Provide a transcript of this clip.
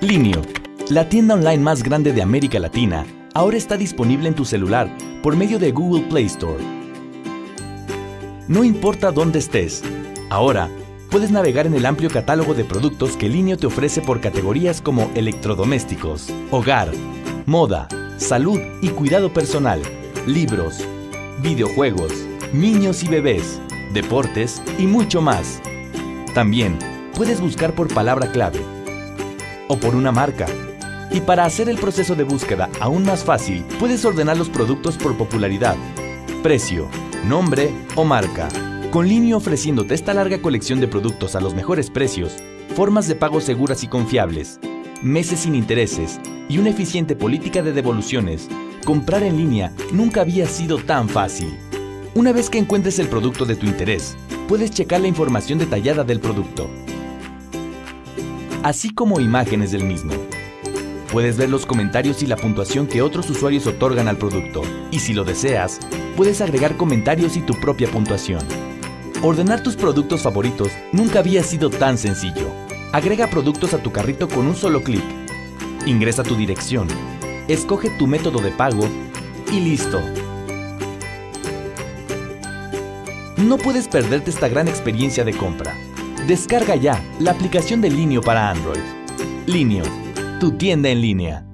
Linio, la tienda online más grande de América Latina, ahora está disponible en tu celular por medio de Google Play Store. No importa dónde estés, ahora puedes navegar en el amplio catálogo de productos que Linio te ofrece por categorías como electrodomésticos, hogar, moda, salud y cuidado personal, libros, videojuegos, niños y bebés, deportes y mucho más. También puedes buscar por palabra clave o por una marca. Y para hacer el proceso de búsqueda aún más fácil, puedes ordenar los productos por popularidad, precio, nombre o marca. Con Linio ofreciéndote esta larga colección de productos a los mejores precios, formas de pago seguras y confiables, meses sin intereses y una eficiente política de devoluciones, comprar en línea nunca había sido tan fácil. Una vez que encuentres el producto de tu interés, puedes checar la información detallada del producto, así como imágenes del mismo. Puedes ver los comentarios y la puntuación que otros usuarios otorgan al producto, y si lo deseas, puedes agregar comentarios y tu propia puntuación. Ordenar tus productos favoritos nunca había sido tan sencillo. Agrega productos a tu carrito con un solo clic. Ingresa tu dirección, escoge tu método de pago y listo. No puedes perderte esta gran experiencia de compra. Descarga ya la aplicación de Linio para Android. Linio, tu tienda en línea.